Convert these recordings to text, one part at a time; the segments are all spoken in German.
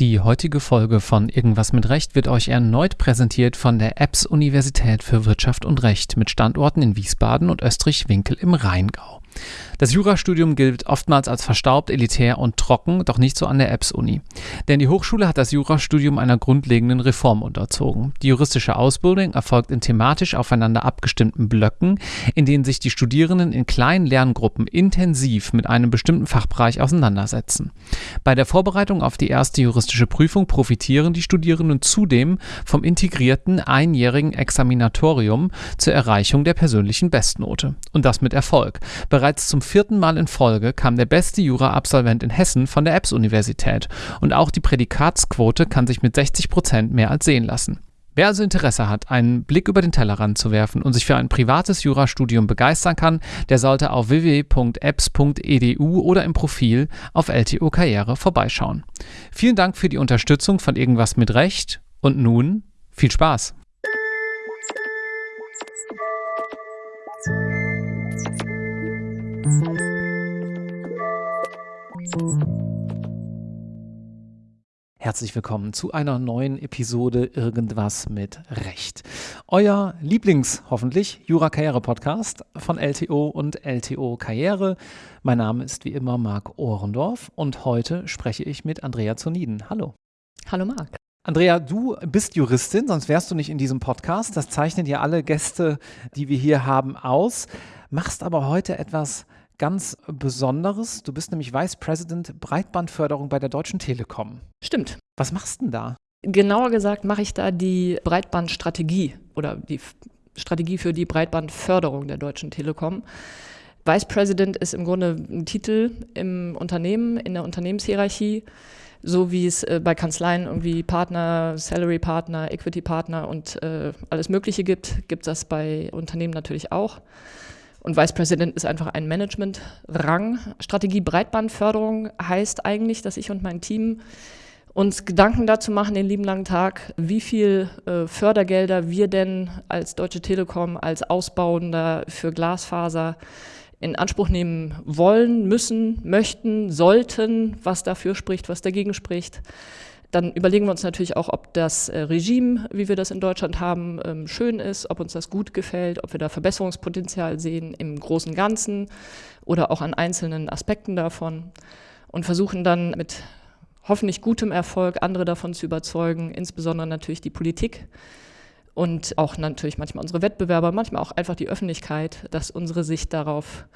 Die heutige Folge von Irgendwas mit Recht wird euch erneut präsentiert von der EBS Universität für Wirtschaft und Recht mit Standorten in Wiesbaden und Österreich-Winkel im Rheingau. Das Jurastudium gilt oftmals als verstaubt, elitär und trocken, doch nicht so an der EBS-Uni. Denn die Hochschule hat das Jurastudium einer grundlegenden Reform unterzogen. Die juristische Ausbildung erfolgt in thematisch aufeinander abgestimmten Blöcken, in denen sich die Studierenden in kleinen Lerngruppen intensiv mit einem bestimmten Fachbereich auseinandersetzen. Bei der Vorbereitung auf die erste juristische Prüfung profitieren die Studierenden zudem vom integrierten einjährigen Examinatorium zur Erreichung der persönlichen Bestnote. Und das mit Erfolg. Bereits zum vierten Mal in Folge kam der beste Jura-Absolvent in Hessen von der EBS-Universität und auch die Prädikatsquote kann sich mit 60 Prozent mehr als sehen lassen. Wer also Interesse hat, einen Blick über den Tellerrand zu werfen und sich für ein privates Jurastudium begeistern kann, der sollte auf www.apps.edu oder im Profil auf LTO Karriere vorbeischauen. Vielen Dank für die Unterstützung von Irgendwas mit Recht und nun viel Spaß! Herzlich willkommen zu einer neuen Episode Irgendwas mit Recht. Euer Lieblings, hoffentlich, Jura-Karriere-Podcast von LTO und LTO Karriere. Mein Name ist wie immer Marc Ohrendorf und heute spreche ich mit Andrea Zoniden. Hallo. Hallo Marc. Andrea, du bist Juristin, sonst wärst du nicht in diesem Podcast. Das zeichnen ja alle Gäste, die wir hier haben, aus. Machst aber heute etwas ganz Besonderes. Du bist nämlich Vice President Breitbandförderung bei der Deutschen Telekom. Stimmt. Was machst du denn da? Genauer gesagt mache ich da die Breitbandstrategie oder die Strategie für die Breitbandförderung der Deutschen Telekom. Vice President ist im Grunde ein Titel im Unternehmen, in der Unternehmenshierarchie, so wie es äh, bei Kanzleien irgendwie Partner, Salary Partner, Equity Partner und äh, alles Mögliche gibt, gibt es das bei Unternehmen natürlich auch. Und Vice President ist einfach ein Management-Rang. Strategie Breitbandförderung heißt eigentlich, dass ich und mein Team uns Gedanken dazu machen, den lieben langen Tag, wie viel äh, Fördergelder wir denn als Deutsche Telekom, als Ausbauender für Glasfaser in Anspruch nehmen wollen, müssen, möchten, sollten, was dafür spricht, was dagegen spricht. Dann überlegen wir uns natürlich auch, ob das äh, Regime, wie wir das in Deutschland haben, ähm, schön ist, ob uns das gut gefällt, ob wir da Verbesserungspotenzial sehen im großen Ganzen oder auch an einzelnen Aspekten davon und versuchen dann mit hoffentlich gutem Erfolg andere davon zu überzeugen, insbesondere natürlich die Politik und auch natürlich manchmal unsere Wettbewerber, manchmal auch einfach die Öffentlichkeit, dass unsere Sicht darauf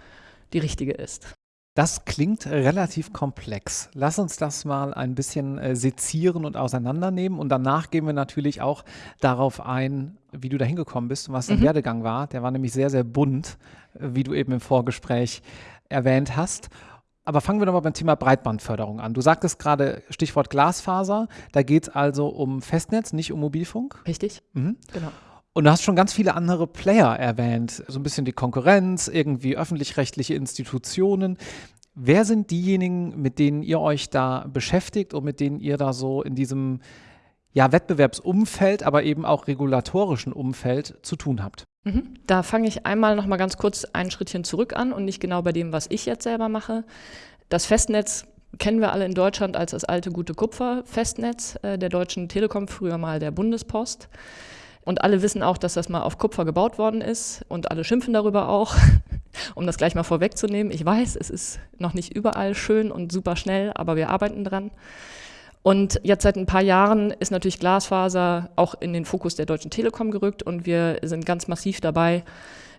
die richtige ist. Das klingt relativ komplex. Lass uns das mal ein bisschen äh, sezieren und auseinandernehmen. Und danach gehen wir natürlich auch darauf ein, wie du da hingekommen bist und was dein mhm. Werdegang war. Der war nämlich sehr, sehr bunt, äh, wie du eben im Vorgespräch erwähnt hast. Aber fangen wir doch mal beim Thema Breitbandförderung an. Du sagtest gerade Stichwort Glasfaser. Da geht es also um Festnetz, nicht um Mobilfunk. Richtig. Mhm. Genau. Und du hast schon ganz viele andere Player erwähnt, so ein bisschen die Konkurrenz, irgendwie öffentlich-rechtliche Institutionen. Wer sind diejenigen, mit denen ihr euch da beschäftigt und mit denen ihr da so in diesem ja, Wettbewerbsumfeld, aber eben auch regulatorischen Umfeld zu tun habt? Mhm. Da fange ich einmal noch mal ganz kurz ein Schrittchen zurück an und nicht genau bei dem, was ich jetzt selber mache. Das Festnetz kennen wir alle in Deutschland als das alte gute Kupfer-Festnetz äh, der Deutschen Telekom, früher mal der Bundespost. Und alle wissen auch, dass das mal auf Kupfer gebaut worden ist und alle schimpfen darüber auch, um das gleich mal vorwegzunehmen. Ich weiß, es ist noch nicht überall schön und super schnell, aber wir arbeiten dran. Und jetzt seit ein paar Jahren ist natürlich Glasfaser auch in den Fokus der Deutschen Telekom gerückt und wir sind ganz massiv dabei,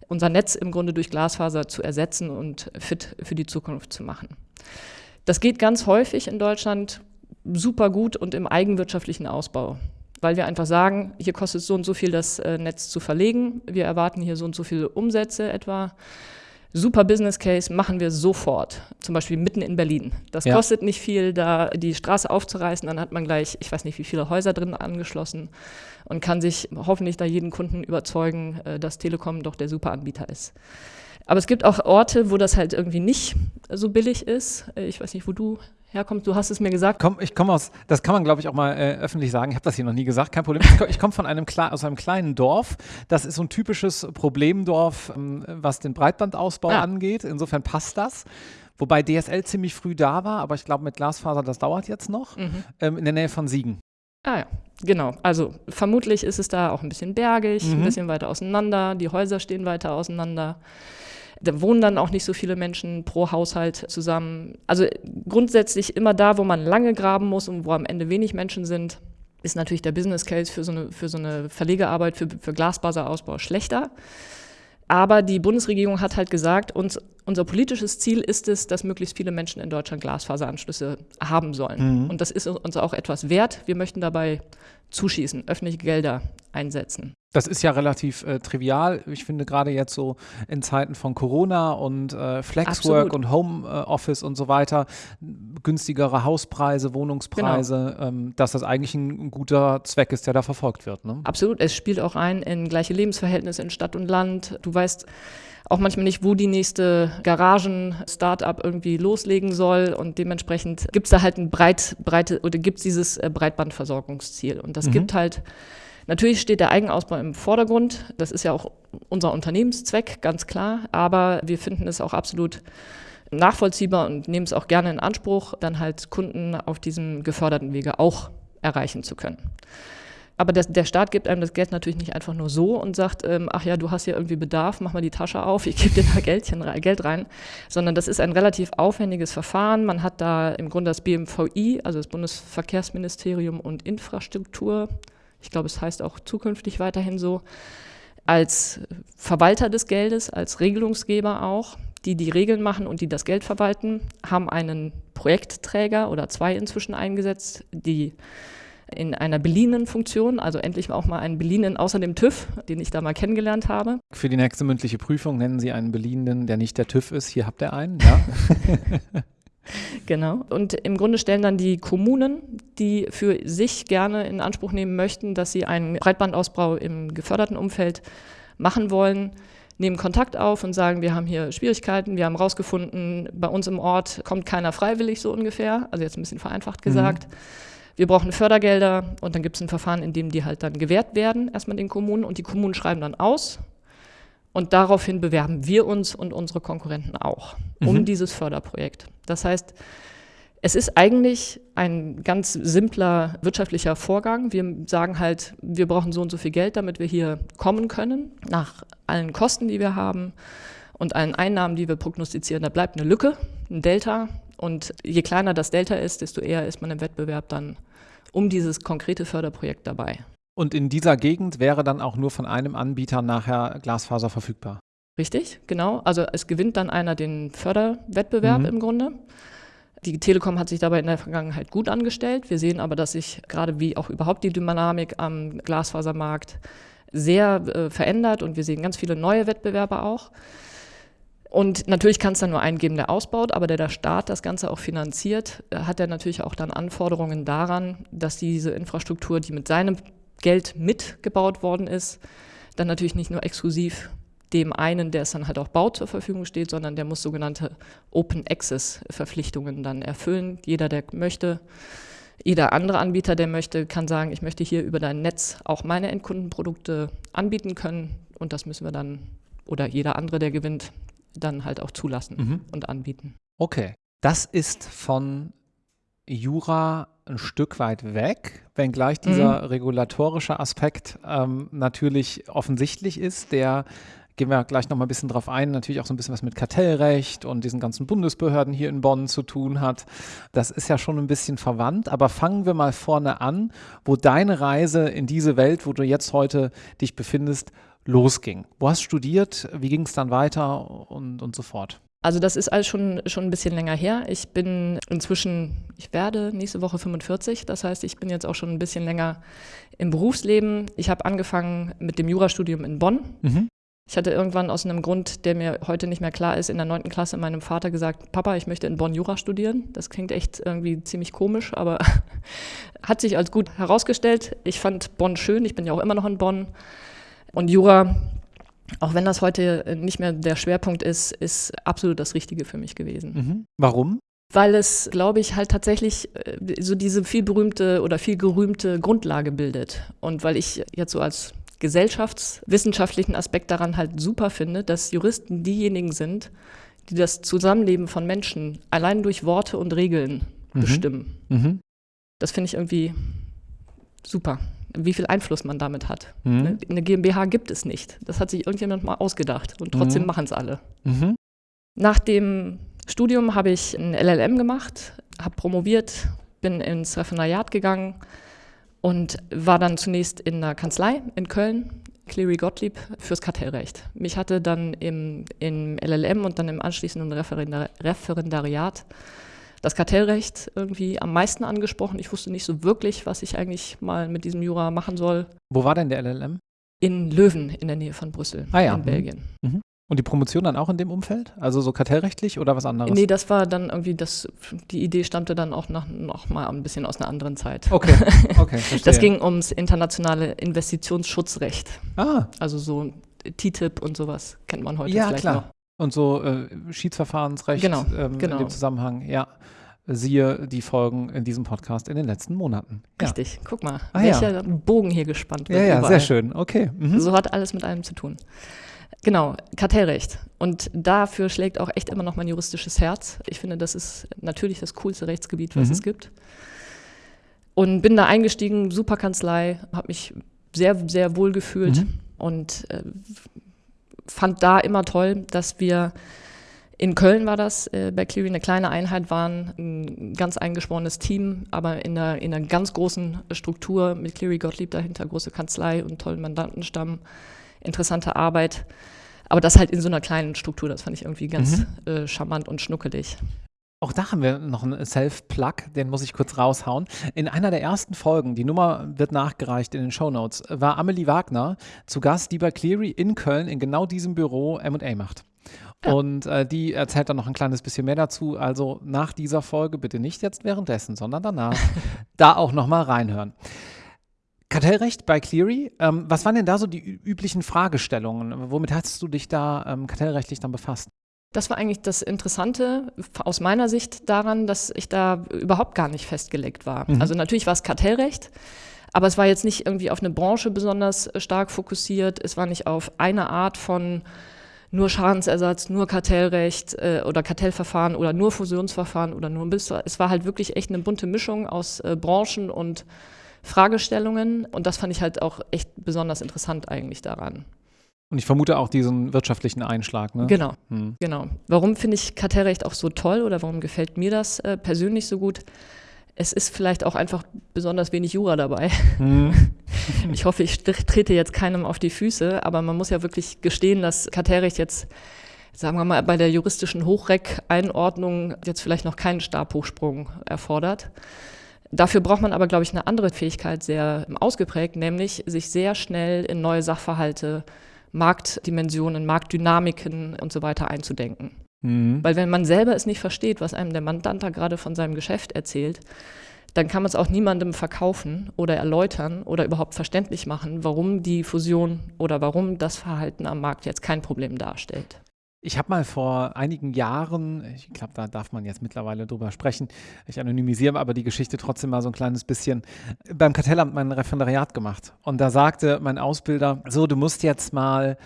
unser Netz im Grunde durch Glasfaser zu ersetzen und fit für die Zukunft zu machen. Das geht ganz häufig in Deutschland super gut und im eigenwirtschaftlichen Ausbau weil wir einfach sagen, hier kostet es so und so viel, das äh, Netz zu verlegen. Wir erwarten hier so und so viele Umsätze etwa. Super Business Case machen wir sofort. Zum Beispiel mitten in Berlin. Das ja. kostet nicht viel, da die Straße aufzureißen. Dann hat man gleich, ich weiß nicht, wie viele Häuser drin angeschlossen und kann sich hoffentlich da jeden Kunden überzeugen, äh, dass Telekom doch der super Anbieter ist. Aber es gibt auch Orte, wo das halt irgendwie nicht so billig ist. Äh, ich weiß nicht, wo du herkommst. Du hast es mir gesagt. Komm, ich komme aus, das kann man glaube ich auch mal äh, öffentlich sagen. Ich habe das hier noch nie gesagt, kein Problem. Ich, komme von einem aus einem kleinen Dorf. Das ist so ein typisches Problemdorf, ähm, was den Breitbandausbau ah. angeht. Insofern passt das. Wobei DSL ziemlich früh da war, aber ich glaube mit Glasfaser, das dauert jetzt noch. Mhm. Ähm, in der Nähe von Siegen. Ah ja, genau. Also vermutlich ist es da auch ein bisschen bergig, mhm. ein bisschen weiter auseinander. Die Häuser stehen weiter auseinander. Da wohnen dann auch nicht so viele Menschen pro Haushalt zusammen. Also grundsätzlich immer da, wo man lange graben muss und wo am Ende wenig Menschen sind, ist natürlich der Business Case für so eine, für so eine Verlegearbeit, für, für Glasfaserausbau schlechter. Aber die Bundesregierung hat halt gesagt, uns, unser politisches Ziel ist es, dass möglichst viele Menschen in Deutschland Glasfaseranschlüsse haben sollen. Mhm. Und das ist uns auch etwas wert. Wir möchten dabei zuschießen, öffentliche Gelder einsetzen. Das ist ja relativ äh, trivial. Ich finde gerade jetzt so in Zeiten von Corona und äh, Flexwork Absolut. und Homeoffice äh, und so weiter, günstigere Hauspreise, Wohnungspreise, genau. ähm, dass das eigentlich ein, guter Zweck ist, der da verfolgt wird. Ne? Absolut. Es spielt auch ein in gleiche Lebensverhältnisse in Stadt und Land. Du weißt, auch manchmal nicht, wo die nächste Garagen-Startup irgendwie loslegen soll. Und dementsprechend gibt es da halt ein breit, breite oder gibt es dieses äh, Breitbandversorgungsziel. Und das mhm. gibt halt Natürlich steht der Eigenausbau im Vordergrund. Das ist ja auch unser Unternehmenszweck, ganz klar. Aber wir finden es auch absolut nachvollziehbar und nehmen es auch gerne in Anspruch, dann halt Kunden auf diesem geförderten Wege auch erreichen zu können. Aber der, der Staat gibt einem das Geld natürlich nicht einfach nur so und sagt, ähm, ach ja, du hast ja irgendwie Bedarf, mach mal die Tasche auf, ich gebe dir da Geldchen, Geld rein, sondern das ist ein relativ aufwendiges Verfahren. Man hat da im Grunde das BMVI, also das Bundesverkehrsministerium und Infrastruktur, ich glaube, es heißt auch zukünftig weiterhin so, als Verwalter des Geldes, als Regelungsgeber auch, die die Regeln machen und die das Geld verwalten, haben einen Projektträger oder zwei inzwischen eingesetzt, die in einer beliehenen Funktion, also endlich auch mal einen beliehenen außer dem TÜV, den ich da mal kennengelernt habe. Für die nächste mündliche Prüfung nennen Sie einen beliehenen, der nicht der TÜV ist. Hier habt ihr einen, ja. genau. Und im Grunde stellen dann die Kommunen, die für sich gerne in Anspruch nehmen möchten, dass sie einen Breitbandausbau im geförderten Umfeld machen wollen, nehmen Kontakt auf und sagen, wir haben hier Schwierigkeiten, wir haben herausgefunden, bei uns im Ort kommt keiner freiwillig so ungefähr, also jetzt ein bisschen vereinfacht gesagt. Mhm wir brauchen Fördergelder und dann gibt es ein Verfahren, in dem die halt dann gewährt werden, erstmal den Kommunen und die Kommunen schreiben dann aus und daraufhin bewerben wir uns und unsere Konkurrenten auch um mhm. dieses Förderprojekt. Das heißt, es ist eigentlich ein ganz simpler wirtschaftlicher Vorgang. Wir sagen halt, wir brauchen so und so viel Geld, damit wir hier kommen können, nach allen Kosten, die wir haben und allen Einnahmen, die wir prognostizieren. Da bleibt eine Lücke, ein Delta. Und je kleiner das Delta ist, desto eher ist man im Wettbewerb dann um dieses konkrete Förderprojekt dabei. Und in dieser Gegend wäre dann auch nur von einem Anbieter nachher Glasfaser verfügbar? Richtig, genau. Also es gewinnt dann einer den Förderwettbewerb mhm. im Grunde. Die Telekom hat sich dabei in der Vergangenheit gut angestellt. Wir sehen aber, dass sich gerade wie auch überhaupt die Dynamik am Glasfasermarkt sehr äh, verändert und wir sehen ganz viele neue Wettbewerber auch. Und natürlich kann es dann nur einen geben, der ausbaut, aber der der Staat das Ganze auch finanziert, äh, hat er natürlich auch dann Anforderungen daran, dass diese Infrastruktur, die mit seinem Geld mitgebaut worden ist, dann natürlich nicht nur exklusiv dem einen, der es dann halt auch baut, zur Verfügung steht, sondern der muss sogenannte Open Access Verpflichtungen dann erfüllen. Jeder, der möchte, jeder andere Anbieter, der möchte, kann sagen, ich möchte hier über dein Netz auch meine Endkundenprodukte anbieten können und das müssen wir dann, oder jeder andere, der gewinnt, dann halt auch zulassen mhm. und anbieten. Okay. Das ist von Jura ein Stück weit weg, wenngleich dieser mhm. regulatorische Aspekt ähm, natürlich offensichtlich ist, der gehen wir gleich noch mal ein bisschen drauf ein, natürlich auch so ein bisschen was mit Kartellrecht und diesen ganzen Bundesbehörden hier in Bonn zu tun hat. Das ist ja schon ein bisschen verwandt, aber fangen wir mal vorne an, wo deine Reise in diese Welt, wo du jetzt heute dich befindest, losging. Wo hast du studiert? Wie ging es dann weiter und, und so fort? Also das ist alles schon, schon ein bisschen länger her. Ich bin inzwischen, ich werde nächste Woche 45, das heißt, ich bin jetzt auch schon ein bisschen länger im Berufsleben. Ich habe angefangen mit dem Jurastudium in Bonn. Mhm. Ich hatte irgendwann aus einem Grund, der mir heute nicht mehr klar ist, in der neunten Klasse meinem Vater gesagt, Papa, ich möchte in Bonn Jura studieren. Das klingt echt irgendwie ziemlich komisch, aber hat sich als gut herausgestellt. Ich fand Bonn schön, ich bin ja auch immer noch in Bonn. Und Jura, auch wenn das heute nicht mehr der Schwerpunkt ist, ist absolut das Richtige für mich gewesen. Mhm. Warum? weil es, glaube ich, halt tatsächlich äh, so diese viel berühmte oder viel gerühmte Grundlage bildet. Und weil ich jetzt so als gesellschaftswissenschaftlichen Aspekt daran halt super finde, dass Juristen diejenigen sind, die das Zusammenleben von Menschen allein durch Worte und Regeln mhm. bestimmen. Mhm. Das finde ich irgendwie super, wie viel Einfluss man damit hat. Mhm. Ne, eine GmbH gibt es nicht. Das hat sich irgendjemand mal ausgedacht und trotzdem mhm. machen es alle. Mhm. Nach dem Studium habe ich ein LLM gemacht, habe promoviert, bin ins Referendariat gegangen und war dann zunächst in einer Kanzlei in Köln, Cleary Gottlieb, fürs Kartellrecht. Mich hatte dann im, im LLM und dann im anschließenden Referendar Referendariat das Kartellrecht irgendwie am meisten angesprochen. Ich wusste nicht so wirklich, was ich eigentlich mal mit diesem Jura machen soll. Wo war denn der LLM? In Löwen in der Nähe von Brüssel, ah, ja. in Belgien. Mhm. Und die Promotion dann auch in dem Umfeld? Also so kartellrechtlich oder was anderes? Nee, das war dann irgendwie, das, die Idee stammte dann auch nach, noch mal ein bisschen aus einer anderen Zeit. Okay, okay, verstehe. Das ging ums internationale Investitionsschutzrecht. Ah. Also so TTIP und sowas kennt man heute ja, vielleicht klar. noch. Und so äh, Schiedsverfahrensrecht genau, ähm, genau. in dem Zusammenhang, ja. Siehe die Folgen in diesem Podcast in den letzten Monaten. Ja. Richtig, guck mal, ah, welcher ja. Bogen hier gespannt wird. Ja, ja, überall. sehr schön, okay. Mhm. So hat alles mit einem zu tun. Genau, Kartellrecht. Und dafür schlägt auch echt immer noch mein juristisches Herz. Ich finde, das ist natürlich das coolste Rechtsgebiet, was mhm. es gibt. Und bin da eingestiegen, super Kanzlei, habe mich sehr, sehr wohl gefühlt mhm. und äh, fand da immer toll, dass wir in Köln war das, äh, bei Cleary eine kleine Einheit waren, ein ganz eingeschworenes Team, aber in einer, in einer ganz großen Struktur mit Cleary Gottlieb dahinter, große Kanzlei und tollen Mandantenstamm, interessante Arbeit. Aber das halt in so einer kleinen Struktur, das fand ich irgendwie ganz mhm. äh, charmant und schnuckelig. Auch da haben wir noch einen Self-Plug, den muss ich kurz raushauen. In einer der ersten Folgen, die Nummer wird nachgereicht in den Show Notes, war Amelie Wagner zu Gast, die bei Cleary in Köln in genau diesem Büro MA macht. Ja. Und äh, die erzählt dann noch ein kleines bisschen mehr dazu. Also nach dieser Folge bitte nicht jetzt währenddessen, sondern danach da auch nochmal reinhören. Kartellrecht bei Cleary, ähm, was waren denn da so die üblichen Fragestellungen? Womit hast du dich da ähm, kartellrechtlich dann befasst? Das war eigentlich das Interessante aus meiner Sicht daran, dass ich da überhaupt gar nicht festgelegt war. Mhm. Also natürlich war es Kartellrecht, aber es war jetzt nicht irgendwie auf eine Branche besonders stark fokussiert. Es war nicht auf eine Art von nur Schadensersatz, nur Kartellrecht äh, oder Kartellverfahren oder nur Fusionsverfahren oder nur ein Es war halt wirklich echt eine bunte Mischung aus äh, Branchen und Fragestellungen. Und das fand ich halt auch echt besonders interessant eigentlich daran. Und ich vermute auch diesen wirtschaftlichen Einschlag, ne? Genau, hm. genau. Warum finde ich Kartellrecht auch so toll oder warum gefällt mir das äh, persönlich so gut? Es ist vielleicht auch einfach besonders wenig Jura dabei. Hm. Ich hoffe, ich trete jetzt keinem auf die Füße, aber man muss ja wirklich gestehen, dass Kartellrecht jetzt, sagen wir mal, bei der juristischen Hochreck-Einordnung jetzt vielleicht noch keinen Stabhochsprung erfordert. Dafür braucht man aber, glaube ich, eine andere Fähigkeit sehr ausgeprägt, nämlich sich sehr schnell in neue Sachverhalte, Marktdimensionen, Marktdynamiken und so weiter einzudenken. Mhm. Weil wenn man selber es nicht versteht, was einem der Mandant da gerade von seinem Geschäft erzählt, dann kann man es auch niemandem verkaufen oder erläutern oder überhaupt verständlich machen, warum die Fusion oder warum das Verhalten am Markt jetzt kein Problem darstellt. Ich habe mal vor einigen Jahren, ich glaube, da darf man jetzt mittlerweile drüber sprechen, ich anonymisiere aber die Geschichte trotzdem mal so ein kleines bisschen, beim Kartellamt mein Referendariat gemacht. Und da sagte mein Ausbilder, so, du musst jetzt mal,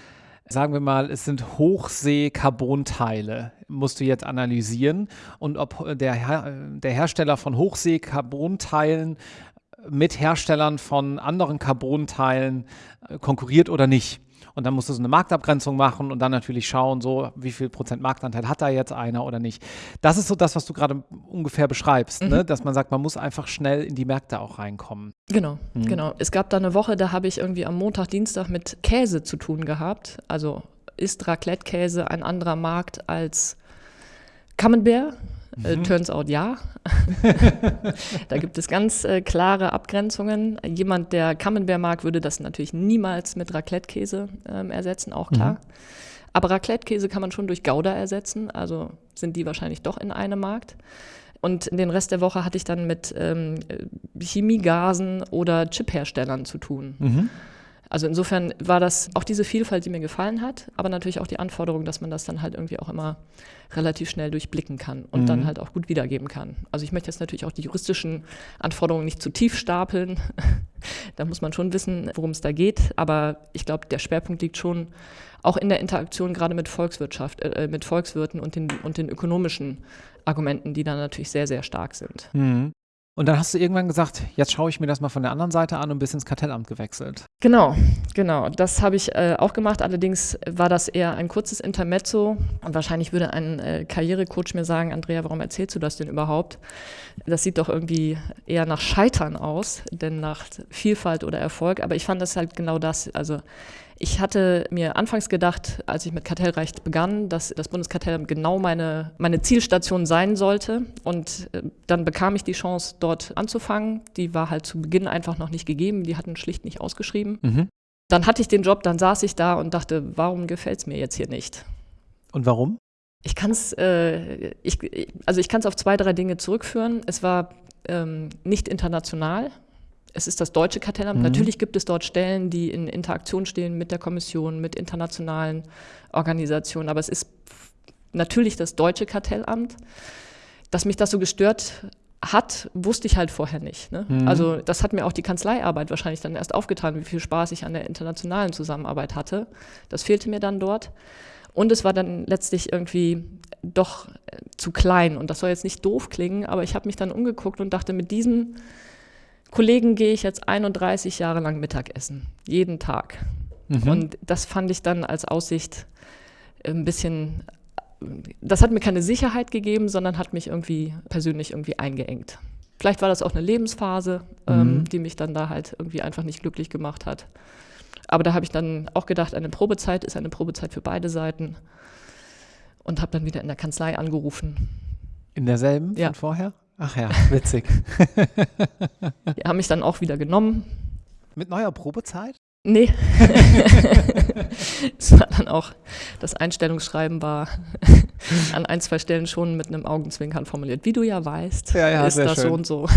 sagen wir mal, es sind Hochsee-Carbonteile, musst du jetzt analysieren und ob der, der Hersteller von Hochsee-Carbonteilen mit Herstellern von anderen Carbonteilen konkurriert oder nicht. Und dann musst du so eine Marktabgrenzung machen und dann natürlich schauen, so wie viel Prozent Marktanteil hat da jetzt einer oder nicht. Das ist so das, was du gerade ungefähr beschreibst, ne? mhm. ne? dass man sagt, man muss einfach schnell in die Märkte auch reinkommen. Genau, mhm. genau. Es gab da eine Woche, da habe ich irgendwie am Montag, Dienstag mit Käse zu tun gehabt. Also ist Raclette-Käse ein anderer Markt als Camembert? Äh, mhm. turns out ja. da gibt es ganz äh, klare Abgrenzungen. Jemand, der Camembert mag, würde das natürlich niemals mit Raclette-Käse ähm, ersetzen, auch klar. Mhm. Aber Raclette-Käse kann man schon durch Gouda ersetzen, also sind die wahrscheinlich doch in einem Markt. Und den Rest der Woche hatte ich dann mit ähm, Chemiegasen oder Chipherstellern zu tun. Mhm. Also insofern war das auch diese Vielfalt, die mir gefallen hat, aber natürlich auch die Anforderung, dass man das dann halt irgendwie auch immer relativ schnell durchblicken kann und mhm. dann halt auch gut wiedergeben kann. Also ich möchte jetzt natürlich auch die juristischen Anforderungen nicht zu tief stapeln. da muss man schon wissen, worum es da geht. Aber ich glaube, der Schwerpunkt liegt schon auch in der Interaktion gerade mit Volkswirtschaft, äh, mit Volkswirten und den, und den ökonomischen Argumenten, die da natürlich sehr, sehr stark sind. Mhm. Und dann hast du irgendwann gesagt, jetzt schaue ich mir das mal von der anderen Seite an und bist ins Kartellamt gewechselt. Genau, genau. Das habe ich äh, auch gemacht. Allerdings war das eher ein kurzes Intermezzo. Und wahrscheinlich würde ein äh, Karrierecoach mir sagen, Andrea, warum erzählst du das denn überhaupt? Das sieht doch irgendwie eher nach Scheitern aus, denn nach Vielfalt oder Erfolg. Aber ich fand das halt genau das. Also ich hatte mir anfangs gedacht, als ich mit Kartellrecht begann, dass das Bundeskartellamt genau meine, meine Zielstation sein sollte. Und äh, dann bekam ich die Chance, dort anzufangen. Die war halt zu Beginn einfach noch nicht gegeben. Die hatten schlicht nicht ausgeschrieben. Mhm. Dann hatte ich den Job, dann saß ich da und dachte, warum gefällt es mir jetzt hier nicht? Und warum? Ich kann es, äh, ich, also ich kann es auf zwei, drei Dinge zurückführen. Es war ähm, nicht international es ist das deutsche Kartellamt. Mhm. Natürlich gibt es dort Stellen, die in Interaktion stehen mit der Kommission, mit internationalen Organisationen, aber es ist natürlich das deutsche Kartellamt. Dass mich das so gestört hat, wusste ich halt vorher nicht. Ne? Mhm. Also das hat mir auch die Kanzleiarbeit wahrscheinlich dann erst aufgetan, wie viel Spaß ich an der internationalen Zusammenarbeit hatte. Das fehlte mir dann dort. Und es war dann letztlich irgendwie doch äh, zu klein. Und das soll jetzt nicht doof klingen, aber ich habe mich dann umgeguckt und dachte, mit diesem Kollegen gehe ich jetzt 31 Jahre lang Mittagessen, jeden Tag. Mhm. Und das fand ich dann als Aussicht ein bisschen, das hat mir keine Sicherheit gegeben, sondern hat mich irgendwie persönlich irgendwie eingeengt. Vielleicht war das auch eine Lebensphase, ähm, mhm. ähm, die mich dann da halt irgendwie einfach nicht glücklich gemacht hat. Aber da habe ich dann auch gedacht, eine Probezeit ist eine Probezeit für beide Seiten und habe dann wieder in der Kanzlei angerufen. In derselben ja. von vorher? Ach ja, witzig. Die haben mich dann auch wieder genommen. Mit neuer Probezeit? Nee. es war dann auch, das Einstellungsschreiben war an ein, zwei Stellen schon mit einem Augenzwinkern formuliert. Wie du ja weißt, ja, ja, ist das schön. so und so.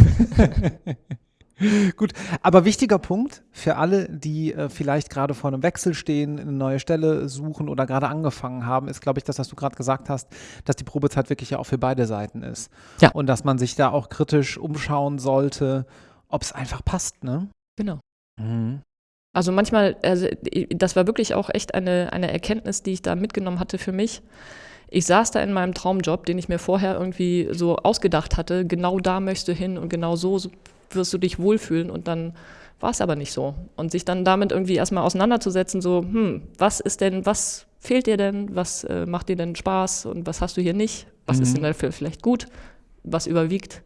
Gut, aber wichtiger Punkt für alle, die äh, vielleicht gerade vor einem Wechsel stehen, eine neue Stelle suchen oder gerade angefangen haben, ist, glaube ich, das, was du gerade gesagt hast, dass die Probezeit wirklich ja auch für beide Seiten ist. Ja. Und dass man sich da auch kritisch umschauen sollte, ob es einfach passt, ne? Genau. Mhm. Also manchmal, also das war wirklich auch echt eine, eine Erkenntnis, die ich da mitgenommen hatte für mich. Ich saß da in meinem Traumjob, den ich mir vorher irgendwie so ausgedacht hatte, genau da möchtest du hin und genau so wirst du dich wohlfühlen und dann war es aber nicht so. Und sich dann damit irgendwie erstmal auseinanderzusetzen, so, hm, was ist denn, was fehlt dir denn, was äh, macht dir denn Spaß und was hast du hier nicht, was mhm. ist denn dafür vielleicht gut, was überwiegt.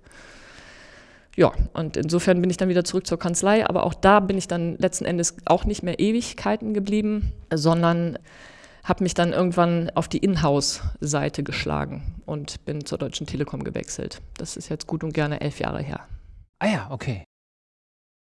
Ja, und insofern bin ich dann wieder zurück zur Kanzlei, aber auch da bin ich dann letzten Endes auch nicht mehr Ewigkeiten geblieben, sondern habe mich dann irgendwann auf die Inhouse-Seite geschlagen und bin zur Deutschen Telekom gewechselt. Das ist jetzt gut und gerne elf Jahre her. Ah ja, okay.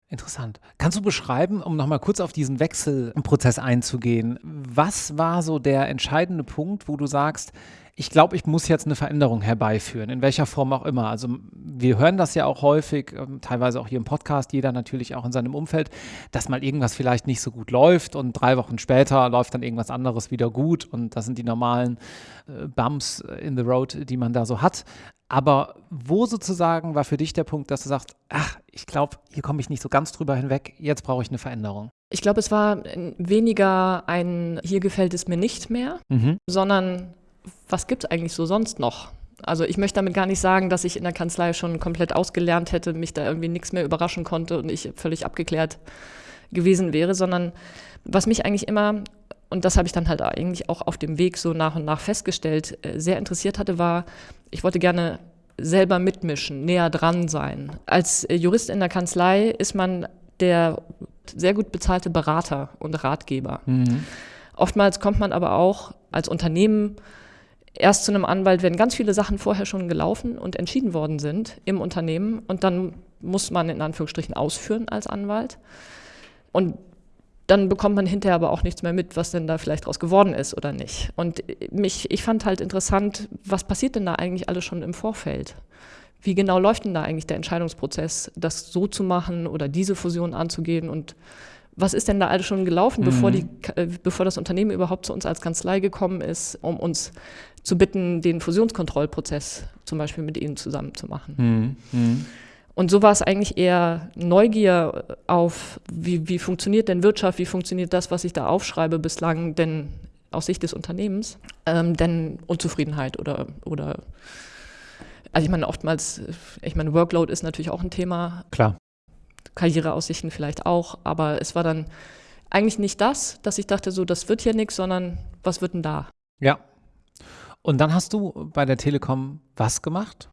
Interessant. Kannst du beschreiben, um nochmal kurz auf diesen Wechselprozess einzugehen, was war so der entscheidende Punkt, wo du sagst, ich glaube, ich muss jetzt eine Veränderung herbeiführen, in welcher Form auch immer. Also wir hören das ja auch häufig, ähm, teilweise auch hier im Podcast, jeder natürlich auch in seinem Umfeld, dass mal irgendwas vielleicht nicht so gut läuft und drei Wochen später läuft dann irgendwas anderes wieder gut und das sind die normalen äh, Bumps in the Road, die man da so hat. Aber wo sozusagen war für dich der Punkt, dass du sagst, ach, ich glaube, hier komme ich nicht so ganz drüber hinweg, jetzt brauche ich eine Veränderung? Ich glaube, es war weniger ein, hier gefällt es mir nicht mehr, mhm. sondern was gibt es eigentlich so sonst noch? Also ich möchte damit gar nicht sagen, dass ich in der Kanzlei schon komplett ausgelernt hätte, mich da irgendwie nichts mehr überraschen konnte und ich völlig abgeklärt gewesen wäre, sondern was mich eigentlich immer, und das habe ich dann halt eigentlich auch auf dem Weg so nach und nach festgestellt, äh, sehr interessiert hatte, war, ich wollte gerne selber mitmischen, näher dran sein. Als äh, Jurist in der Kanzlei ist man der sehr gut bezahlte Berater und Ratgeber. Mhm. Oftmals kommt man aber auch als Unternehmen erst zu einem Anwalt, wenn ganz viele Sachen vorher schon gelaufen und entschieden worden sind im Unternehmen und dann muss man in Anführungsstrichen ausführen als Anwalt. Und dann bekommt man hinterher aber auch nichts mehr mit, was denn da vielleicht draus geworden ist oder nicht. Und mich, ich fand halt interessant, was passiert denn da eigentlich alles schon im Vorfeld? Wie genau läuft denn da eigentlich der Entscheidungsprozess, das so zu machen oder diese Fusion anzugehen und was ist denn da alles schon gelaufen, mhm. bevor, die, äh, bevor das Unternehmen überhaupt zu uns als Kanzlei gekommen ist, um uns zu bitten, den Fusionskontrollprozess zum Beispiel mit ihnen zusammen zu machen. Mhm. Mhm. Und so war es eigentlich eher Neugier auf, wie, wie funktioniert denn Wirtschaft, wie funktioniert das, was ich da aufschreibe, bislang denn aus Sicht des Unternehmens, ähm, denn Unzufriedenheit oder, oder also ich meine, oftmals, ich meine, Workload ist natürlich auch ein Thema. Klar. Karriereaussichten vielleicht auch, aber es war dann eigentlich nicht das, dass ich dachte, so, das wird hier nichts, sondern was wird denn da? Ja. Und dann hast du bei der Telekom was gemacht?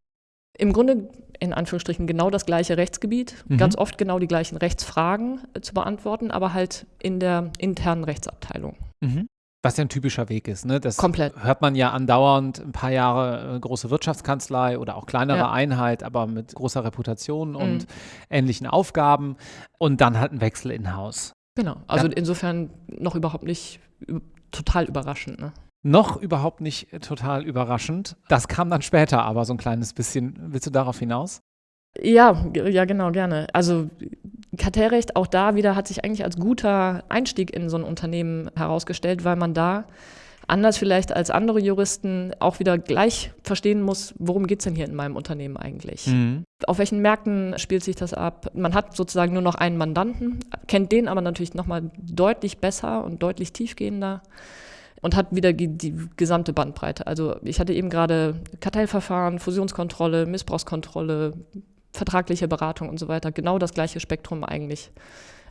Im Grunde in Anführungsstrichen genau das gleiche Rechtsgebiet, mhm. ganz oft genau die gleichen Rechtsfragen äh, zu beantworten, aber halt in der internen Rechtsabteilung. Mhm. Was ja ein typischer Weg ist. Ne? Das Komplett. hört man ja andauernd ein paar Jahre äh, große Wirtschaftskanzlei oder auch kleinere ja. Einheit, aber mit großer Reputation und mhm. ähnlichen Aufgaben und dann halt ein Wechsel in Haus. Genau, also ja. insofern noch überhaupt nicht total überraschend. Ne? Noch überhaupt nicht total überraschend. Das kam dann später aber so ein kleines bisschen. Willst du darauf hinaus? Ja, ja, genau, gerne. Also Kartellrecht, auch da wieder, hat sich eigentlich als guter Einstieg in so ein Unternehmen herausgestellt, weil man da anders vielleicht als andere Juristen auch wieder gleich verstehen muss, worum geht es denn hier in meinem Unternehmen eigentlich? Mhm. Auf welchen Märkten spielt sich das ab? Man hat sozusagen nur noch einen Mandanten, kennt den aber natürlich nochmal deutlich besser und deutlich tiefgehender und hat wieder die, die gesamte Bandbreite. Also ich hatte eben gerade Kartellverfahren, Fusionskontrolle, Missbrauchskontrolle, vertragliche Beratung und so weiter. Genau das gleiche Spektrum eigentlich.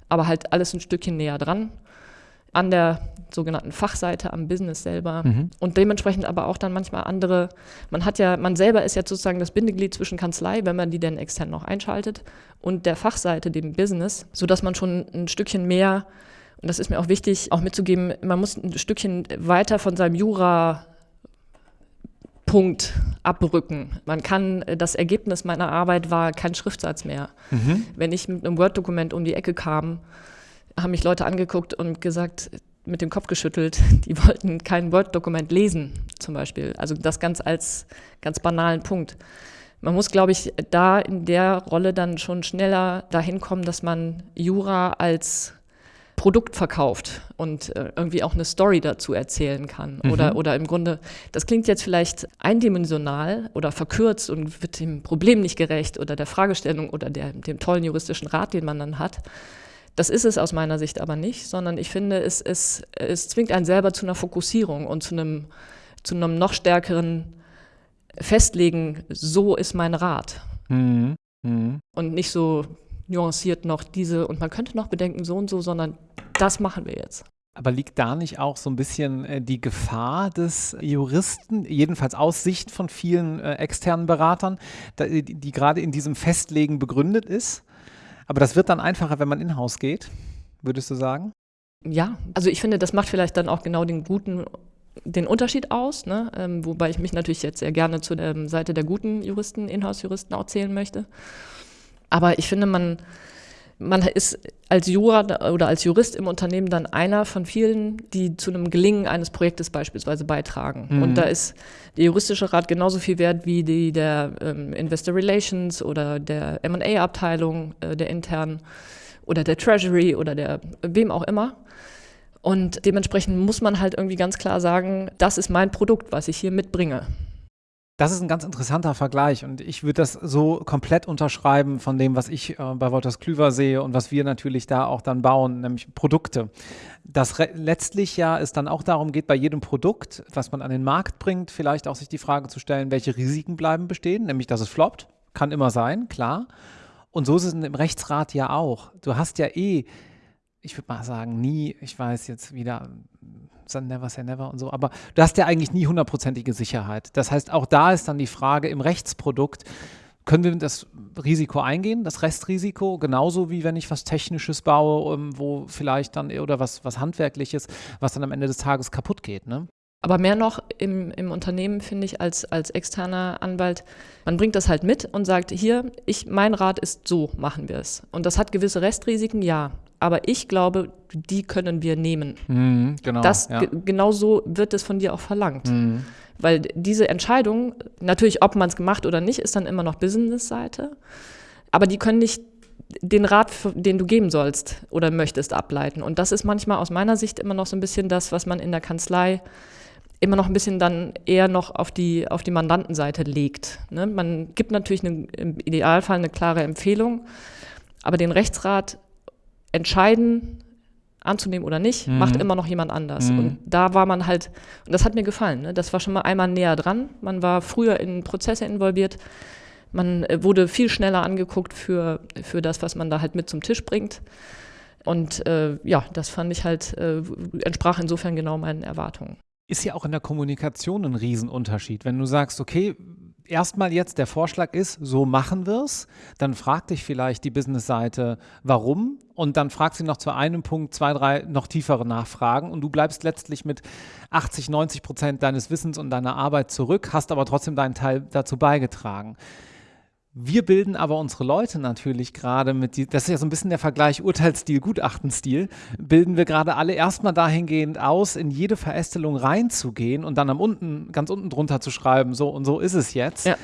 Aber halt alles ein Stückchen näher dran. An der sogenannten Fachseite, am Business selber. Mhm. Und dementsprechend aber auch dann manchmal andere. Man hat ja, man selber ist jetzt sozusagen das Bindeglied zwischen Kanzlei, wenn man die denn extern noch einschaltet, und der Fachseite, dem Business, sodass man schon ein Stückchen mehr und das ist mir auch wichtig, auch mitzugeben, man muss ein Stückchen weiter von seinem Jura Punkt abrücken. Man kann, äh, das Ergebnis meiner Arbeit war kein Schriftsatz mehr. Mhm. Wenn ich mit einem Word-Dokument um die Ecke kam, haben mich Leute angeguckt und gesagt, mit dem Kopf geschüttelt, die wollten kein Word-Dokument lesen, zum Beispiel. Also das ganz als ganz banalen Punkt. Man muss, glaube ich, da in der Rolle dann schon schneller dahin kommen, dass man Jura als Produkt verkauft und äh, irgendwie auch eine Story dazu erzählen kann. Mhm. Oder, oder im Grunde, das klingt jetzt vielleicht eindimensional oder verkürzt und wird dem Problem nicht gerecht oder der Fragestellung oder der, dem tollen juristischen Rat, den man dann hat. Das ist es aus meiner Sicht aber nicht, sondern ich finde, es, es, es zwingt einen selber zu einer Fokussierung und zu einem, zu einem noch stärkeren Festlegen, so ist mein Rat. Mhm. Mhm. Und nicht so nuanciert noch diese und man könnte noch bedenken so und so, sondern das machen wir jetzt. Aber liegt da nicht auch so ein bisschen äh, die Gefahr des Juristen, jedenfalls aus Sicht von vielen äh, externen Beratern, da, die, gerade in diesem Festlegen begründet ist? Aber das wird dann einfacher, wenn man in-house geht, würdest du sagen? Ja, also ich finde, das macht vielleicht dann auch genau den guten den Unterschied aus, ne? ähm, wobei ich mich natürlich jetzt sehr gerne zu der Seite der guten Juristen, Inhouse-Juristen auch zählen möchte. Aber ich finde, man, man ist als Jura oder als Jurist im Unternehmen dann einer von vielen, die zu einem Gelingen eines Projektes beispielsweise beitragen. Mhm. Und da ist der juristische Rat genauso viel wert wie die der ähm, Investor Relations oder der M&A-Abteilung äh, der internen oder der Treasury oder der wem auch immer. Und dementsprechend muss man halt irgendwie ganz klar sagen, das ist mein Produkt, was ich hier mitbringe. Das ist ein ganz interessanter Vergleich und ich würde das so komplett unterschreiben von dem, was ich äh, bei Wolters Klüver sehe und was wir natürlich da auch dann bauen, nämlich Produkte. Das letztlich ja es dann auch darum geht, bei jedem Produkt, was man an den Markt bringt, vielleicht auch sich die Frage zu stellen, welche Risiken bleiben bestehen, nämlich dass es floppt, kann immer sein, klar. Und so ist es im Rechtsrat ja auch. Du hast ja eh, ich würde mal sagen, nie, ich weiß jetzt wieder never say never und so, aber du hast ja eigentlich nie hundertprozentige Sicherheit. Das heißt, auch da ist dann die Frage im Rechtsprodukt, können wir das Risiko eingehen, das Restrisiko, genauso wie wenn ich was Technisches baue, ähm, wo vielleicht dann oder was, was Handwerkliches, was dann am Ende des Tages kaputt geht. Ne? Aber mehr noch im, im Unternehmen finde ich als, als externer Anwalt, man bringt das halt mit und sagt, hier, ich, mein Rat ist so, machen wir es. Und das hat gewisse Restrisiken, ja. Aber ich glaube, die können wir nehmen. Mhm, genau, das, ja. genau so wird es von dir auch verlangt. Mhm. Weil diese Entscheidung, natürlich, ob man es gemacht oder nicht, ist dann immer noch Business-Seite. Aber die können nicht den Rat, den du geben sollst oder möchtest, ableiten. Und das ist manchmal aus meiner Sicht immer noch so ein bisschen das, was man in der Kanzlei immer noch ein bisschen dann eher noch auf die, auf die Mandantenseite legt. Ne? Man gibt natürlich eine, im Idealfall eine klare Empfehlung, aber den Rechtsrat entscheiden, anzunehmen oder nicht, mhm. macht immer noch jemand anders. Mhm. Und da war man halt, und das hat mir gefallen, ne? das war schon mal einmal näher dran. Man war früher in Prozesse involviert, man äh, wurde viel schneller angeguckt für, für das, was man da halt mit zum Tisch bringt. Und äh, ja, das fand ich halt, äh, entsprach insofern genau meinen Erwartungen. Ist ja auch in der Kommunikation ein Riesenunterschied. Wenn du sagst, okay, erstmal jetzt der Vorschlag ist, so machen wir es, dann fragt dich vielleicht die Business-Seite, warum? Und dann fragt sie noch zu einem Punkt zwei, drei noch tiefere Nachfragen. Und du bleibst letztlich mit 80, 90 Prozent deines Wissens und deiner Arbeit zurück, hast aber trotzdem deinen Teil dazu beigetragen. Wir bilden aber unsere Leute natürlich gerade mit, die, das ist ja so ein bisschen der Vergleich Urteilsstil, Gutachtenstil, bilden wir gerade alle erstmal dahingehend aus, in jede Verästelung reinzugehen und dann am unten, ganz unten drunter zu schreiben, so und so ist es jetzt. Ja.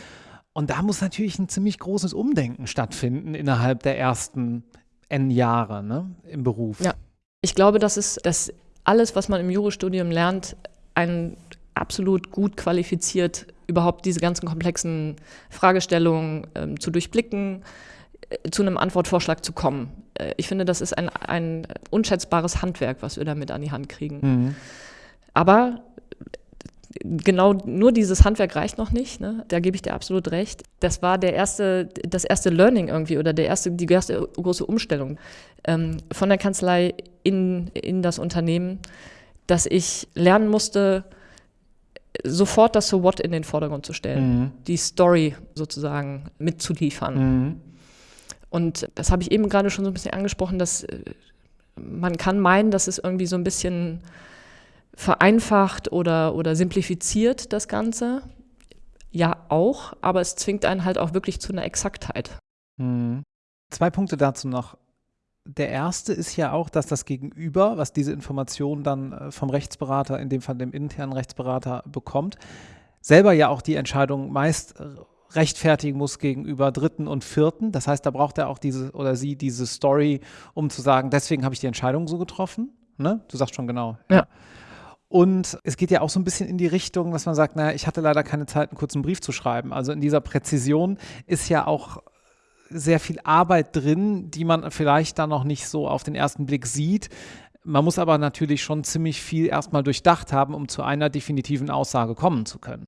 Und da muss natürlich ein ziemlich großes Umdenken stattfinden innerhalb der ersten N Jahre ne, im Beruf. Ja, ich glaube, dass es, dass alles, was man im Jurastudium lernt, ein absolut gut qualifiziert überhaupt diese ganzen komplexen Fragestellungen ähm, zu durchblicken, äh, zu einem Antwortvorschlag zu kommen. Äh, ich finde, das ist ein, ein unschätzbares Handwerk, was wir damit an die Hand kriegen. Mhm. Aber genau nur dieses Handwerk reicht noch nicht. Ne? Da gebe ich dir absolut recht. Das war der erste, das erste Learning irgendwie oder der erste, die erste große Umstellung ähm, von der Kanzlei in, in das Unternehmen, dass ich lernen musste, sofort das So What in den Vordergrund zu stellen, mhm. die Story sozusagen mitzuliefern. Mhm. Und das habe ich eben gerade schon so ein bisschen angesprochen, dass äh, man kann meinen, dass es irgendwie so ein bisschen vereinfacht oder, oder simplifiziert, das Ganze. Ja, auch, aber es zwingt einen halt auch wirklich zu einer Exaktheit. Mhm. Zwei Punkte dazu noch der erste ist ja auch, dass das Gegenüber, was diese Information dann äh, vom Rechtsberater, in dem Fall dem internen Rechtsberater, bekommt, selber ja auch die Entscheidung meist äh, rechtfertigen muss gegenüber Dritten und Vierten. Das heißt, da braucht er auch diese oder sie diese Story, um zu sagen, deswegen habe ich die Entscheidung so getroffen. Ne? Du sagst schon genau. Ja. ja. Und es geht ja auch so ein bisschen in die Richtung, dass man sagt, naja, ich hatte leider keine Zeit, einen kurzen Brief zu schreiben. Also in dieser Präzision ist ja auch sehr viel Arbeit drin, die man vielleicht dann noch nicht so auf den ersten Blick sieht. Man muss aber natürlich schon ziemlich viel erstmal durchdacht haben, um zu einer definitiven Aussage kommen zu können.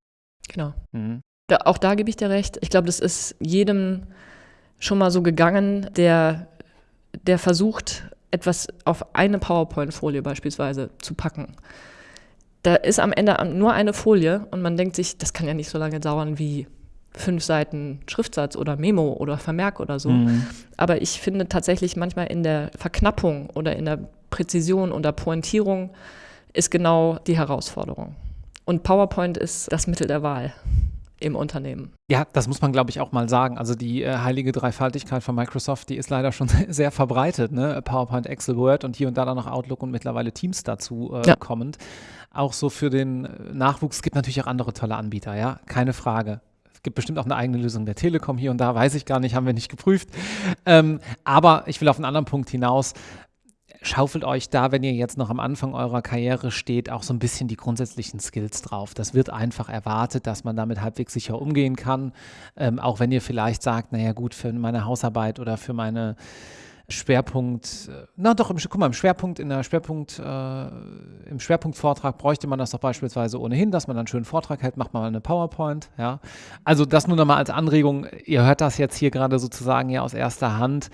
Genau. Mhm. Da, auch da gebe ich dir recht. Ich glaube, das ist jedem schon mal so gegangen, der, der versucht, etwas auf eine PowerPoint-Folie beispielsweise zu packen. Da ist am Ende nur eine Folie und man denkt sich, das kann ja nicht so lange dauern wie fünf Seiten Schriftsatz oder Memo oder Vermerk oder so. Mhm. Aber ich finde tatsächlich manchmal in der Verknappung oder in der Präzision oder Pointierung ist genau die Herausforderung. Und PowerPoint ist das Mittel der Wahl im Unternehmen. Ja, das muss man, glaube ich, auch mal sagen. Also die äh, heilige Dreifaltigkeit von Microsoft, die ist leider schon sehr verbreitet. Ne? PowerPoint, Excel, Word und hier und da dann noch Outlook und mittlerweile Teams dazu äh, ja. kommend. Auch so für den Nachwuchs. Es gibt natürlich auch andere tolle Anbieter, ja, keine Frage. Es gibt bestimmt auch eine eigene Lösung der Telekom hier und da, weiß ich gar nicht, haben wir nicht geprüft. Ähm, aber ich will auf einen anderen Punkt hinaus. Schaufelt euch da, wenn ihr jetzt noch am Anfang eurer Karriere steht, auch so ein bisschen die grundsätzlichen Skills drauf. Das wird einfach erwartet, dass man damit halbwegs sicher umgehen kann. Ähm, auch wenn ihr vielleicht sagt, naja gut, für meine Hausarbeit oder für meine Schwerpunkt, äh, na doch, im, guck mal, im Schwerpunkt, in der Schwerpunkt, äh, im Schwerpunktvortrag bräuchte man das doch beispielsweise ohnehin, dass man dann einen schönen Vortrag hält, macht man mal eine PowerPoint, ja. Also das nur nochmal als Anregung, ihr hört das jetzt hier gerade sozusagen ja aus erster Hand,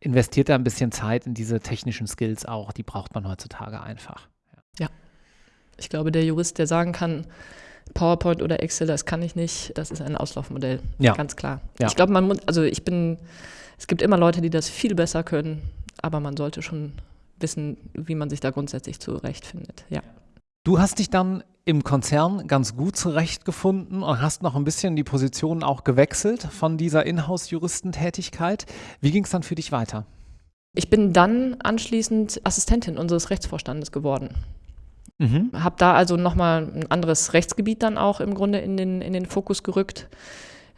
investiert da ein bisschen Zeit in diese technischen Skills auch, die braucht man heutzutage einfach. Ja. ja. Ich glaube, der Jurist, der sagen kann, PowerPoint oder Excel, das kann ich nicht, das ist ein Auslaufmodell. Ja. Ganz klar. Ja. Ich glaube, man muss, also ich bin es gibt immer Leute, die das viel besser können, aber man sollte schon wissen, wie man sich da grundsätzlich zurechtfindet. Ja. Du hast dich dann im Konzern ganz gut zurechtgefunden und hast noch ein bisschen die Position auch gewechselt von dieser Inhouse-Juristentätigkeit. Wie ging es dann für dich weiter? Ich bin dann anschließend Assistentin unseres Rechtsvorstandes geworden. Mhm. Habe da also nochmal ein anderes Rechtsgebiet dann auch im Grunde in den, in den Fokus gerückt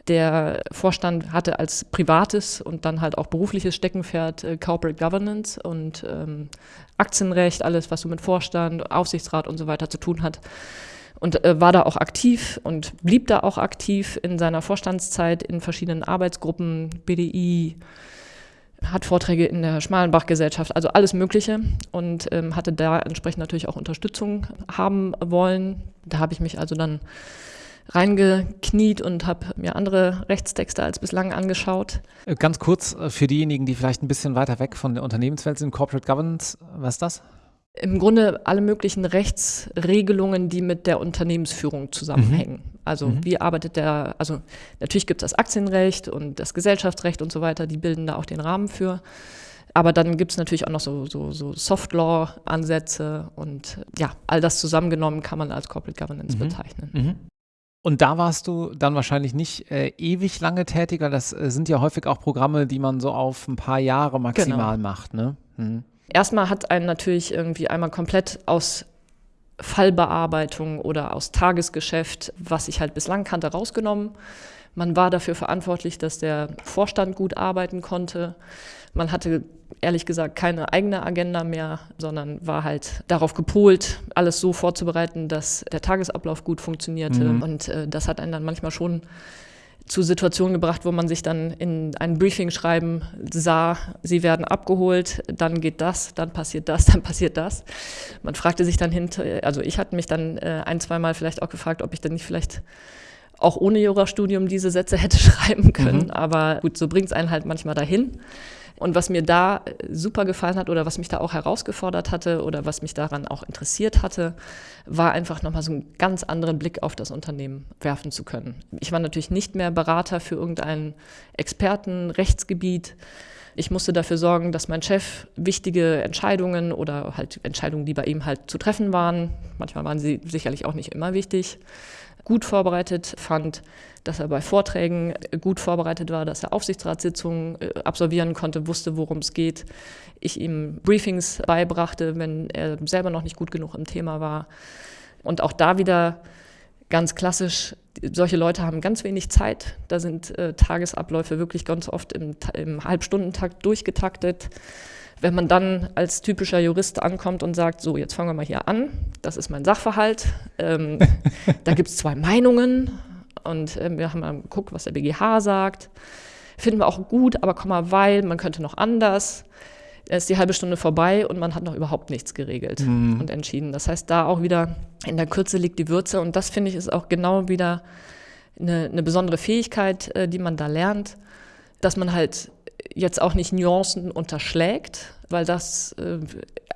Der Vorstand hatte als privates und dann halt auch berufliches Steckenpferd äh, Corporate Governance und ähm, Aktienrecht, alles, was so mit Vorstand, Aufsichtsrat und so weiter zu tun hat. Und äh, war da auch aktiv und blieb da auch aktiv in seiner Vorstandszeit in verschiedenen Arbeitsgruppen, BDI, hat Vorträge in der Schmalenbach-Gesellschaft, also alles Mögliche und ähm, hatte da entsprechend natürlich auch Unterstützung haben wollen. Da habe ich mich also dann reingekniet und habe mir andere Rechtstexte als bislang angeschaut. Äh, ganz kurz äh, für diejenigen, die vielleicht ein bisschen weiter weg von der Unternehmenswelt sind, Corporate Governance, was ist das? Im Grunde alle möglichen Rechtsregelungen, die mit der Unternehmensführung zusammenhängen. Mhm. Also mhm. wie arbeitet der, also natürlich gibt es das Aktienrecht und das Gesellschaftsrecht und so weiter, die bilden da auch den Rahmen für. Aber dann gibt es natürlich auch noch so, so, so Soft-Law-Ansätze und ja, all das zusammengenommen kann man als Corporate Governance mhm. bezeichnen. Und da warst du dann wahrscheinlich nicht äh, ewig lange tätiger. Das äh, sind ja häufig auch Programme, die man so auf ein paar Jahre maximal genau. macht. Ne? Mhm. Erstmal hat einen natürlich irgendwie einmal komplett aus Fallbearbeitung oder aus Tagesgeschäft, was ich halt bislang kannte, rausgenommen. Man war dafür verantwortlich, dass der Vorstand gut arbeiten konnte. Man hatte ehrlich gesagt keine eigene Agenda mehr, sondern war halt darauf gepolt, alles so vorzubereiten, dass der Tagesablauf gut funktionierte. Mhm. Und äh, das hat einen dann manchmal schon zu Situationen gebracht, wo man sich dann in ein Briefing schreiben sah, sie werden abgeholt, dann geht das, dann passiert das, dann passiert das. Man fragte sich dann hinter, also ich hatte mich dann äh, ein, zweimal vielleicht auch gefragt, ob ich dann nicht vielleicht auch ohne Jurastudium diese Sätze hätte schreiben können. Mhm. Aber gut, so bringt es einen halt manchmal dahin. Und was mir da super gefallen hat oder was mich da auch herausgefordert hatte oder was mich daran auch interessiert hatte, war einfach nochmal so einen ganz anderen Blick auf das Unternehmen werfen zu können. Ich war natürlich nicht mehr Berater für irgendein Expertenrechtsgebiet. Ich musste dafür sorgen, dass mein Chef wichtige Entscheidungen oder halt Entscheidungen, die bei ihm halt zu treffen waren, manchmal waren sie sicherlich auch nicht immer wichtig, gut vorbereitet fand, dass er bei Vorträgen gut vorbereitet war, dass er Aufsichtsratssitzungen äh, absolvieren konnte, wusste, worum es geht. Ich ihm Briefings beibrachte, wenn er selber noch nicht gut genug im Thema war. Und auch da wieder ganz klassisch, solche Leute haben ganz wenig Zeit. Da sind äh, Tagesabläufe wirklich ganz oft im, im Halbstundentakt durchgetaktet. Wenn man dann als typischer Jurist ankommt und sagt, so, jetzt fangen wir mal hier an, das ist mein Sachverhalt, ähm, da gibt es zwei Meinungen und äh, wir haben mal geguckt, was der BGH sagt. Finden wir auch gut, aber komm mal, weil, man könnte noch anders. Da ist die halbe Stunde vorbei und man hat noch überhaupt nichts geregelt mhm. und entschieden. Das heißt, da auch wieder in der Kürze liegt die Würze und das finde ich ist auch genau wieder eine, eine besondere Fähigkeit, äh, die man da lernt, dass man halt jetzt auch nicht Nuancen unterschlägt, weil das äh,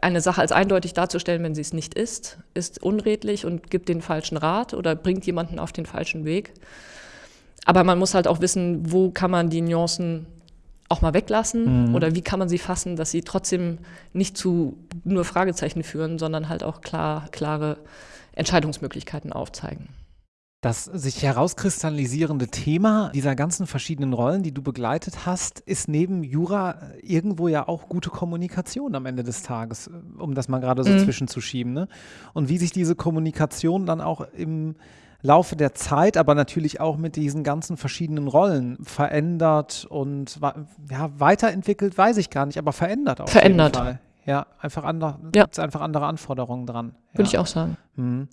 eine Sache als eindeutig darzustellen, wenn sie es nicht ist, ist unredlich und gibt den falschen Rat oder bringt jemanden auf den falschen Weg. Aber man muss halt auch wissen, wo kann man die Nuancen auch mal weglassen mhm. oder wie kann man sie fassen, dass sie trotzdem nicht zu nur Fragezeichen führen, sondern halt auch klar, klare Entscheidungsmöglichkeiten aufzeigen das sich herauskristallisierende Thema dieser ganzen verschiedenen Rollen, die du begleitet hast, ist neben Jura irgendwo ja auch gute Kommunikation am Ende des Tages, um das mal gerade so mhm. zwischenzuschieben. Ne? Und wie sich diese Kommunikation dann auch im Laufe der Zeit, aber natürlich auch mit diesen ganzen verschiedenen Rollen verändert und ja, weiterentwickelt, weiß ich gar nicht, aber verändert auch. Verändert. Ja, einfach andere, ja. gibt es einfach andere Anforderungen dran. Würde ich auch sagen. Mhm.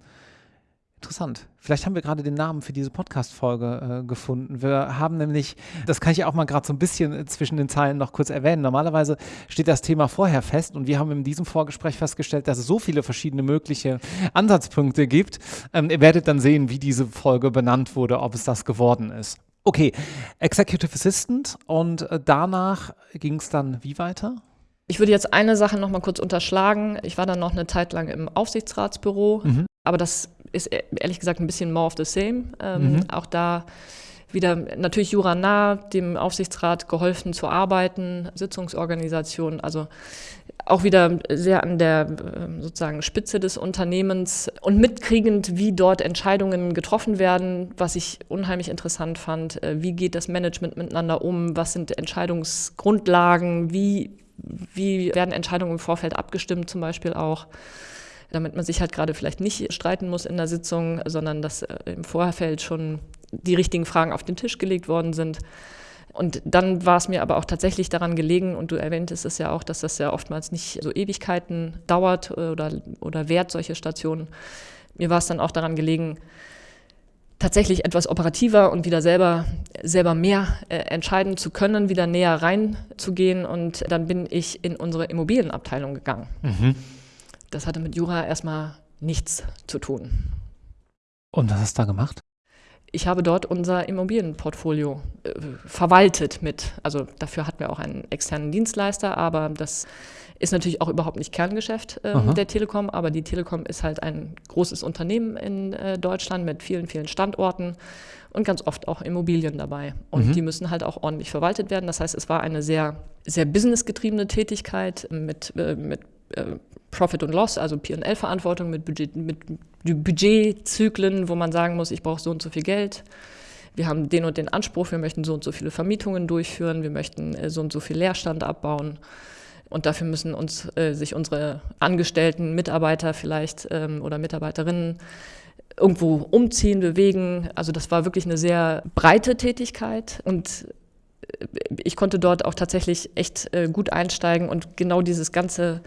Interessant. Vielleicht haben wir gerade den Namen für diese Podcast-Folge äh, gefunden. Wir haben nämlich, das kann ich auch mal gerade so ein bisschen äh, zwischen den Zeilen noch kurz erwähnen. Normalerweise steht das Thema vorher fest und wir haben in diesem Vorgespräch festgestellt, dass es so viele verschiedene mögliche Ansatzpunkte gibt. Ähm, ihr werdet dann sehen, wie diese Folge benannt wurde, ob es das geworden ist. Okay, Executive Assistant und äh, danach ging es dann wie weiter? Ich würde jetzt eine Sache noch mal kurz unterschlagen. Ich war dann noch eine Zeit lang im Aufsichtsratsbüro, mhm. Aber das ist e-, ehrlich gesagt ein bisschen more of the same. Ähm, mhm. Auch da wieder natürlich Jura nah, dem Aufsichtsrat geholfen zu arbeiten, Sitzungsorganisation, also auch wieder sehr an der ähm, sozusagen Spitze des Unternehmens und mitkriegend, wie dort Entscheidungen getroffen werden, was ich unheimlich interessant fand. Äh, wie geht das Management miteinander um? Was sind Entscheidungsgrundlagen? Wie, wie werden Entscheidungen im Vorfeld abgestimmt zum Beispiel auch? Damit man sich halt gerade vielleicht nicht streiten muss in der Sitzung, sondern dass äh, im Vorfeld schon die richtigen Fragen auf den Tisch gelegt worden sind. Und dann war es mir aber auch tatsächlich daran gelegen, und du erwähntest es ja auch, dass das ja oftmals nicht so Ewigkeiten dauert äh, oder, oder währt, solche Stationen. Mir war es dann auch daran gelegen, tatsächlich etwas operativer und wieder selber, selber mehr äh, entscheiden zu können, wieder näher reinzugehen. Und dann bin ich in unsere Immobilienabteilung gegangen. Mhm. Das hatte mit Jura erstmal nichts zu tun. Und was hast du da gemacht? Ich habe dort unser Immobilienportfolio äh, verwaltet mit. Also dafür hatten wir auch einen externen Dienstleister, aber das ist natürlich auch überhaupt nicht Kerngeschäft äh, der Telekom. Aber die Telekom ist halt ein großes Unternehmen in äh, Deutschland mit vielen, vielen Standorten und ganz oft auch Immobilien dabei. Und mhm. die müssen halt auch ordentlich verwaltet werden. Das heißt, es war eine sehr, sehr businessgetriebene Tätigkeit mit, äh, mit äh, Profit und Loss, also P&L-Verantwortung mit, Budget, mit Budgetzyklen, wo man sagen muss, ich brauche so und so viel Geld. Wir haben den und den Anspruch, wir möchten so und so viele Vermietungen durchführen, wir möchten äh, so und so viel Leerstand abbauen. Und dafür müssen uns äh, sich unsere Angestellten, Mitarbeiter vielleicht ähm, oder Mitarbeiterinnen irgendwo umziehen, bewegen. Also das war wirklich eine sehr breite Tätigkeit und äh, ich konnte dort auch tatsächlich echt äh, gut einsteigen und genau dieses ganze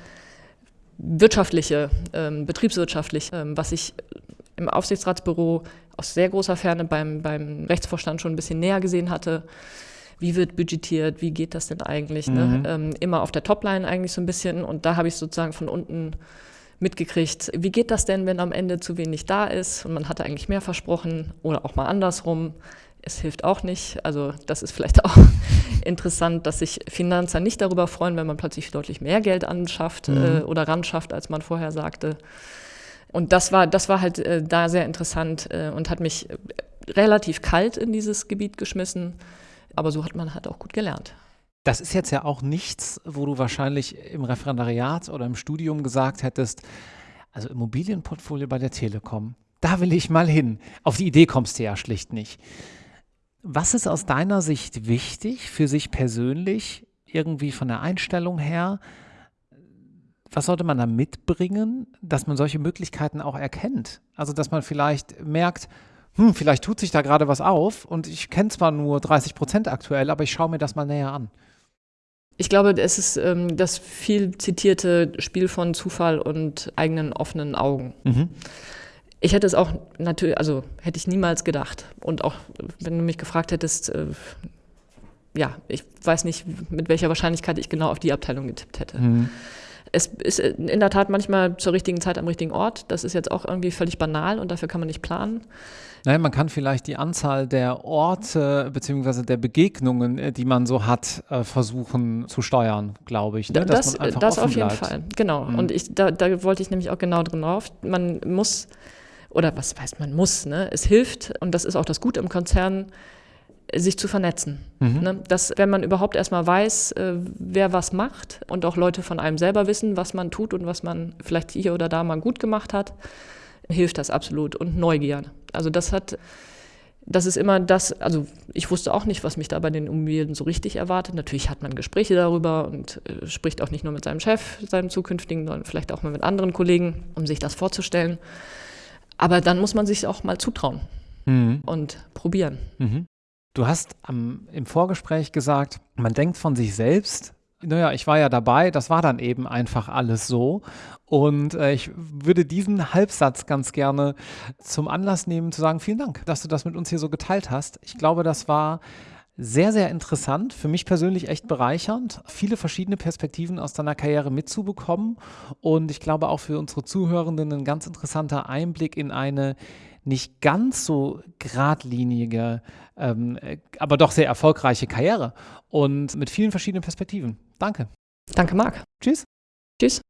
wirtschaftliche, ähm, betriebswirtschaftlich, ähm, was ich im Aufsichtsratsbüro aus sehr großer Ferne beim, beim Rechtsvorstand schon ein bisschen näher gesehen hatte. Wie wird budgetiert? Wie geht das denn eigentlich? Ne? Mhm. Ne? Ähm, immer auf der Topline eigentlich so ein bisschen. Und da habe ich sozusagen von unten mitgekriegt, wie geht das denn, wenn am Ende zu wenig da ist und man hatte eigentlich mehr versprochen oder auch mal andersrum es hilft auch nicht. Also das ist vielleicht auch interessant, dass sich Finanzer nicht darüber freuen, wenn man plötzlich deutlich mehr Geld anschafft mhm. äh, oder ranschafft, als man vorher sagte. Und das war, das war halt äh, da sehr interessant äh, und hat mich äh, relativ kalt in dieses Gebiet geschmissen. Aber so hat man halt auch gut gelernt. Das ist jetzt ja auch nichts, wo du wahrscheinlich im Referendariat oder im Studium gesagt hättest, also Immobilienportfolio bei der Telekom, da will ich mal hin. Auf die Idee kommst du ja schlicht nicht. Was ist aus deiner Sicht wichtig für sich persönlich, irgendwie von der Einstellung her? Was sollte man da mitbringen, dass man solche Möglichkeiten auch erkennt? Also, dass man vielleicht merkt, hm, vielleicht tut sich da gerade was auf und ich kenne zwar nur 30 Prozent aktuell, aber ich schaue mir das mal näher an. Ich glaube, es ist ähm, das viel zitierte Spiel von Zufall und eigenen offenen Augen. Mhm. Ich hätte es auch natürlich, also hätte ich niemals gedacht. Und auch wenn du mich gefragt hättest, äh, ja, ich weiß nicht, mit welcher Wahrscheinlichkeit ich genau auf die Abteilung getippt hätte. Mhm. Es ist in der Tat manchmal zur richtigen Zeit am richtigen Ort. Das ist jetzt auch irgendwie völlig banal und dafür kann man nicht planen. Nein, man kann vielleicht die Anzahl der Orte bzw. der Begegnungen, äh, die man so hat, äh, versuchen zu steuern, glaube ich. Ne? Das, das auf jeden bleibt. Fall, genau. Mhm. Und ich, da, da wollte ich nämlich auch genau drin drauf. Man muss oder was weiß man muss, ne? es hilft, und das ist auch das Gute im Konzern, sich zu vernetzen. Mhm. Ne? Dass, wenn man überhaupt erstmal weiß, äh, wer was macht und auch Leute von einem selber wissen, was man tut und was man vielleicht hier oder da mal gut gemacht hat, hilft das absolut. Und Neugier. Also das hat, das ist immer das, also ich wusste auch nicht, was mich da bei den Immobilien so richtig erwartet. Natürlich hat man Gespräche darüber und äh, spricht auch nicht nur mit seinem Chef, seinem zukünftigen, sondern vielleicht auch mal mit anderen Kollegen, um sich das vorzustellen. Aber dann muss man sich auch mal zutrauen mhm. und probieren. Mhm. Du hast am, im Vorgespräch gesagt, man denkt von sich selbst, naja, ich war ja dabei, das war dann eben einfach alles so. Und äh, ich würde diesen Halbsatz ganz gerne zum Anlass nehmen, zu sagen, vielen Dank, dass du das mit uns hier so geteilt hast. Ich glaube, das war sehr, sehr interessant, für mich persönlich echt bereichernd, viele verschiedene Perspektiven aus deiner Karriere mitzubekommen und ich glaube auch für unsere Zuhörenden ein ganz interessanter Einblick in eine nicht ganz so geradlinige, ähm, aber doch sehr erfolgreiche Karriere und mit vielen verschiedenen Perspektiven. Danke. Danke, Marc. Tschüss. Tschüss.